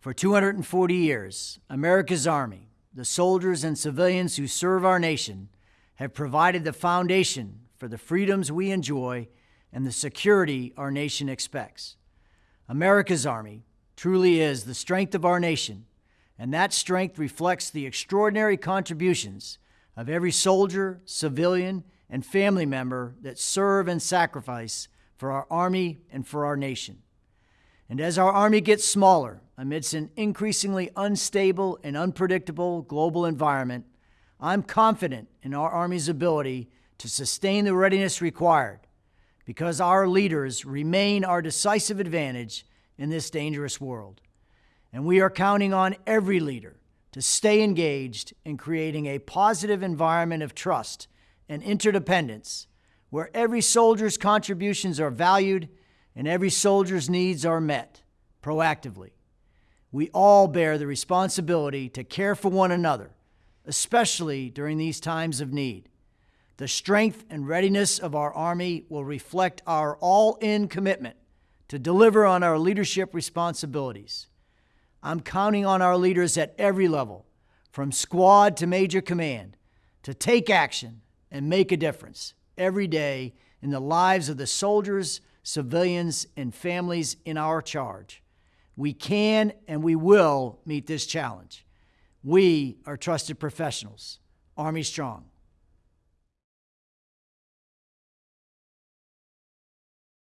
For 240 years, America's Army, the soldiers and civilians who serve our nation, have provided the foundation for the freedoms we enjoy and the security our nation expects. America's Army truly is the strength of our nation, and that strength reflects the extraordinary contributions of every soldier, civilian, and family member that serve and sacrifice for our Army and for our nation. And as our Army gets smaller amidst an increasingly unstable and unpredictable global environment, I'm confident in our Army's ability to sustain the readiness required because our leaders remain our decisive advantage in this dangerous world. And we are counting on every leader to stay engaged in creating a positive environment of trust and interdependence where every soldier's contributions are valued and every soldier's needs are met proactively. We all bear the responsibility to care for one another, especially during these times of need. The strength and readiness of our Army will reflect our all in commitment to deliver on our leadership responsibilities. I'm counting on our leaders at every level, from squad to major command, to take action and make a difference every day in the lives of the soldiers, civilians, and families in our charge. We can and we will meet this challenge. We are trusted professionals. Army Strong.